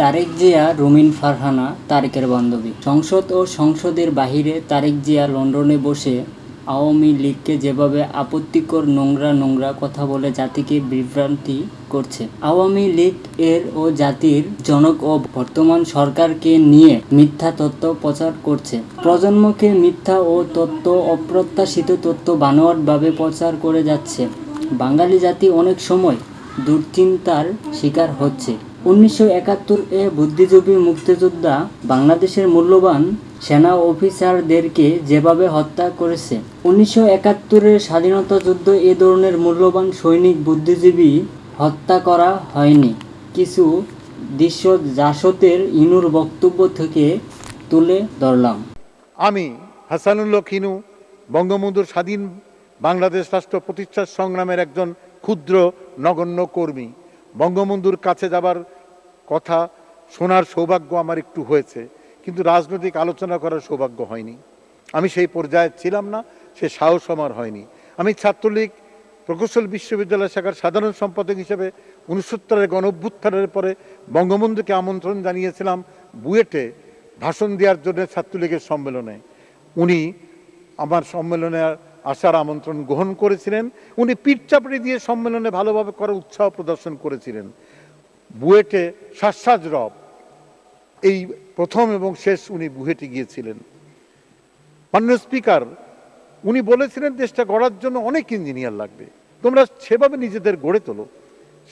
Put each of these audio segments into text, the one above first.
তারেক জিয়া, রুমিন ফারহানা, তারেকের বান্ধবী। সংসদ ও সংসদের বাহিরে তারেক জিয়া লন্ডনে বসে আওয়ামী লীগকে যেভাবে আপত্তিকর নোংরা নোংরা কথা বলে জাতিকে বিভ্রান্তি করছে, আওয়ামী লীগ এর ও জাতির জনক ও বর্তমান সরকারকে নিয়ে মিথ্যা তথ্য প্রচার করছে। প্রজন্মকে মিথ্যা ও তথ্য অপ্রত্যাশিত তথ্য বানোয়াটভাবে প্রচার করে যাচ্ছে। বাঙালি জাতি অনেক সময় দুশ্চিন্তার শিকার হচ্ছে। উনিশশো একাত্তর এ বুদ্ধিজীবী মুক্তিযোদ্ধা বাংলাদেশের মূল্যবান সেনা অফিসারদেরকে যেভাবে হত্যা করেছে, উনিশশো একাত্তরের স্বাধীনতা যুদ্ধ এ ধরনের মূল্যবান সৈনিক বুদ্ধিজীবী হত্যা করা হয়নি। কিছু দৃশ্য জাসতের ইনুর বক্তব্য থেকে তুলে ধরলাম। আমি হাসানুল্লাহ খিনু বঙ্গবন্ধুর স্বাধীন বাংলাদেশ রাষ্ট্র প্রতিষ্ঠার সংগ্রামের একজন ক্ষুদ্র নগণ্য কর্মী। বঙ্গবন্ধুর কাছে যাবার কথা শোনার সৌভাগ্য আমার একটু হয়েছে, কিন্তু রাজনৈতিক আলোচনা করার সৌভাগ্য হয়নি। আমি সেই পর্যায়ে ছিলাম না, সে সাহস আমার হয়নি। আমি ছাত্রলীগ প্রকৌশল বিশ্ববিদ্যালয় শাখার সাধারণ সম্পাদক হিসেবে উনসত্তরের গণ অভ্যুত্থানের পরে বঙ্গবন্ধুকে আমন্ত্রণ জানিয়েছিলাম বুয়েটে ভাষণ দেওয়ার জন্য ছাত্রলীগের সম্মেলনে। উনি আমার সম্মেলনে আসার আমন্ত্রণ গ্রহণ করেছিলেন। উনি পিঠ চাপড়ি দিয়ে সম্মেলনে ভালোভাবে করার উৎসাহ প্রদর্শন করেছিলেন। বুয়েটে শাসাজ রব। এই প্রথম এবং শেষ উনি বুয়েটে গিয়েছিলেন। মাননীয় স্পিকার, উনি বলেছিলেন দেশটা গড়ার জন্য অনেক ইঞ্জিনিয়ার লাগবে। তোমরা সেভাবে নিজেদের গড়ে তোলো।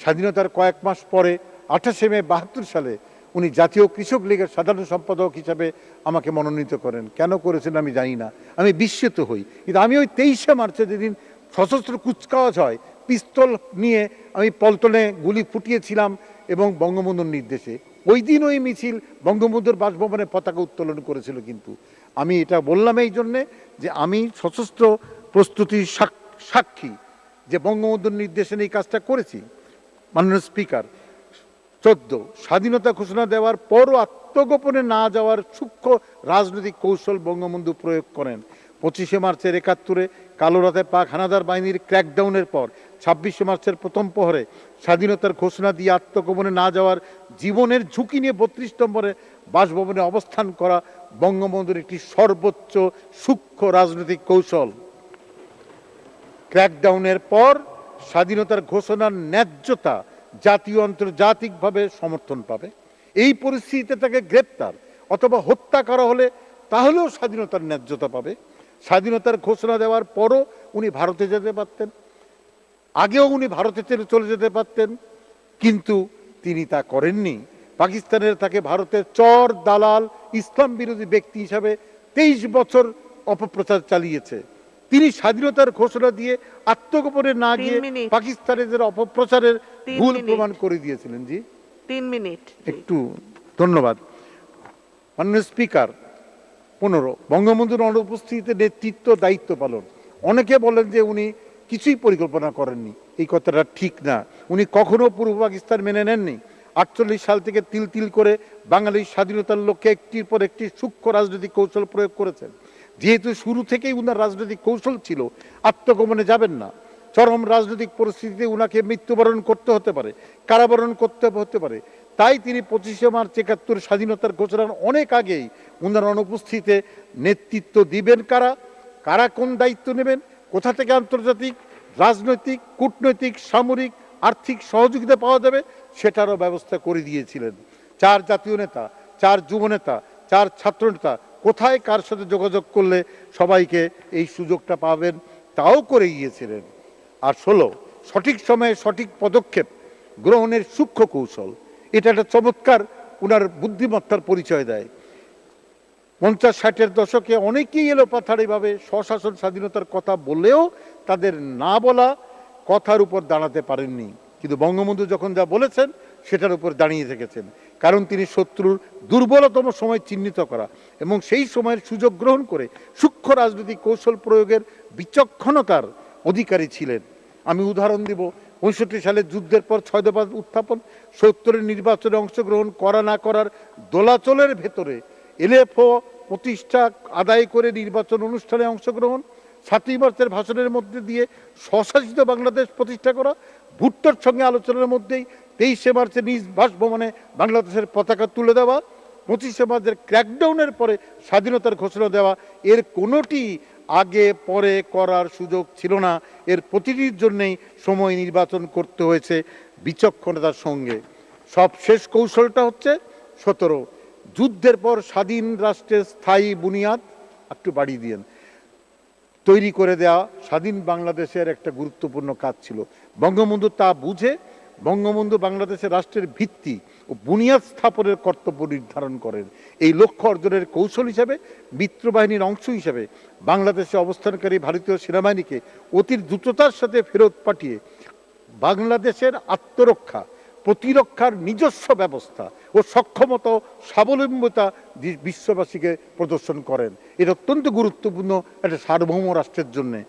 স্বাধীনতার কয়েক মাস পরে, আঠাশে মে বাহাত্তর সালে উনি জাতীয় কৃষক লীগের সাধারণ সম্পাদক হিসাবে আমাকে মনোনীত করেন। কেন করেছেন আমি জানি না। আমি বিস্মিত হই। কিন্তু আমি ওই তেইশে মার্চে যেদিন সশস্ত্র কুচকাওয়াজ হয়, পিস্তল নিয়ে আমি পল্টনে গুলি ফুটিয়েছিলাম এবং বঙ্গবন্ধুর নির্দেশে। ওই দিন ওই মিছিল বঙ্গবন্ধুর বাসভবনে পতাকা উত্তোলন করেছিল কিন্তু। আমি এটা বললাম এই জন্যে যে আমি সশস্ত্র প্রস্তুতির সাক- সাক্ষী যে বঙ্গবন্ধুর নির্দেশে এই কাজটা করেছি, মাননীয় স্পিকার, চোদ্দ, স্বাধীনতা ঘোষণা দেওয়ার পরও আত্মগোপনে না যাওয়ার সূক্ষ্ম রাজনৈতিক কৌশল বঙ্গবন্ধু প্রয়োগ করেন। পঁচিশে মার্চের একাত্তরে কালো কালোরাতে পাক হানাদার বাহিনীর ক্র্যাকডাউনের পর ছাব্বিশে মার্চের প্রথম প্রহরে স্বাধীনতার ঘোষণা দিয়ে আত্মগোপনে না যাওয়ার জীবনের ঝুঁকি নিয়ে বত্রিশ নম্বরে বাসভবনে অবস্থান করা বঙ্গবন্ধুর একটি সর্বোচ্চ সূক্ষ্ম রাজনৈতিক কৌশল। ক্র্যাকডাউনের পর স্বাধীনতার ঘোষণার ন্যায্যতা জাতীয় আন্তর্জাতিকভাবে সমর্থন পাবে। এই পরিস্থিতিতে তাকে গ্রেপ্তার অথবা হত্যা করা হলে তাহলেও স্বাধীনতার ন্যায্যতা পাবে। স্বাধীনতার ঘোষণা দেওয়ার পরও উনি ভারতে যেতে পারতেন। আগেও উনি ভারতে চলে যেতে পারতেন কিন্তু তিনি তা করেননি। পাকিস্তানের তাকে ভারতের চর দালাল ইসলাম বিরোধী ব্যক্তি হিসাবে তেইশ বছর অপপ্রচার চালিয়েছে। তিনি স্বাধীনতার ঘোষণা দিয়ে আত্মগোপনে না গিয়ে পাকিস্তানের অপপ্রচারের ভুল প্রমাণ করে দিয়েছিলেন জি? তিন মিনিট। একটু ধন্যবাদ। মাননীয় স্পিকার পনেরো বঙ্গবন্ধুর অনুপস্থিতিতে নেতৃত্ব দায়িত্ব পালন। অনেকে বলেন যে উনি কিছুই পরিকল্পনা করেননি। এই কথাটা ঠিক না। উনি কখনো পূর্ব পাকিস্তান মেনে নেননি। আটচল্লিশ সাল থেকে তিল তিল করে বাঙালির স্বাধীনতার লক্ষ্যে একটির পর একটি সূক্ষ্ম রাজনৈতিক কৌশল প্রয়োগ করেছেন। যেহেতু শুরু থেকেই উনার রাজনৈতিক কৌশল ছিল আত্মগমনে যাবেন না। চরম রাজনৈতিক পরিস্থিতিতে উনাকে মৃত্যুবরণ করতে হতে পারে, কারাবরণ করতে হতে পারে। তাই তিনি পঁচিশে মার্চ একাত্তর স্বাধীনতার ঘোষণার অনেক আগেই উনার অনুপস্থিতিতে নেতৃত্ব দিবেন কারা? কারা কোন দায়িত্ব নেবেন? কোথা থেকে আন্তর্জাতিক, রাজনৈতিক, কূটনৈতিক, সামরিক, আর্থিক সহযোগিতা পাওয়া যাবে সেটারও ব্যবস্থা করে দিয়েছিলেন। চার জাতীয় নেতা, চার যুব নেতা, চার ছাত্র নেতা কোথায় কার সাথে যোগাযোগ করলে সবাইকে এই সুযোগটা পাবেন তাও করে গিয়েছিলেন আর ষোলো, সঠিক সময়ে সঠিক পদক্ষেপ গ্রহণের সূক্ষ্ম কৌশল। এটা একটা চমৎকার উনার বুদ্ধিমত্তার পরিচয় দেয়। পঞ্চাশ ষাটের দশকে অনেকেই এলো পাথারিভাবে স্বশাসন স্বাধীনতার কথা বলেও তাদের না বলা কথার উপর দাঁড়াতে পারেননি। কিন্তু বঙ্গবন্ধু যখন যা বলেছেন, সেটার উপর দাঁড়িয়ে থেকেছেন। কারণ তিনি শত্রুর দুর্বলতম সময় চিহ্নিত করা এবং সেই সময়ের সুযোগ গ্রহণ করে সূক্ষ্ম রাজনৈতিক কৌশল প্রয়োগের বিচক্ষণতার অধিকারী ছিলেন। আমি উদাহরণ দিব, পঁয়ষট্টি সালের যুদ্ধের পর ছয় দফা উত্থাপন, সত্তরের নির্বাচনে অংশগ্রহণ করা না করার দোলাচলের ভেতরে এলএফও প্রতিষ্ঠা আদায় করে নির্বাচন অনুষ্ঠানে অংশগ্রহণ, সাতই মার্চের ভাষণের মধ্যে দিয়ে স্বশাসিত বাংলাদেশ প্রতিষ্ঠা করা, ভুট্টোর সঙ্গে আলোচনার মধ্যেই তেইশে মার্চে নিজ বাসভবনে বাংলাদেশের পতাকা তুলে দেওয়া, পঁচিশে মার্চের ক্র্যাকডাউনের পরে স্বাধীনতার ঘোষণা দেওয়া, এর কোনোটি আগে পরে করার সুযোগ ছিল না। এর প্রতিটির জন্যেই সময় নির্বাচন করতে হয়েছে বিচক্ষণতার সঙ্গে। সব শেষ কৌশলটা হচ্ছে সতেরো। যুদ্ধের পর স্বাধীন রাষ্ট্রের স্থায়ী বুনিয়াদ একটু বাড়িয়ে দিয়েন। তৈরি করে দেওয়া স্বাধীন বাংলাদেশের একটা গুরুত্বপূর্ণ কাজ ছিল। বঙ্গবন্ধু তা বুঝে বঙ্গবন্ধু বাংলাদেশের রাষ্ট্রের ভিত্তি ও বুনিয়াদ স্থাপনের কর্তব্য নির্ধারণ করেন। এই লক্ষ্য অর্জনের কৌশল হিসাবে মিত্রবাহিনীর অংশ হিসাবে বাংলাদেশে অবস্থানকারী ভারতীয় সেনাবাহিনীকে অতি দ্রুততার সাথে ফেরত পাঠিয়ে বাংলাদেশের আত্মরক্ষা প্রতিরক্ষার নিজস্ব ব্যবস্থা ও সক্ষমতা, স্বাবলম্বিতা বিশ্ববাসীকে প্রদর্শন করেন। এটা অত্যন্ত গুরুত্বপূর্ণ একটা সার্বভৌম রাষ্ট্রের জন্যে।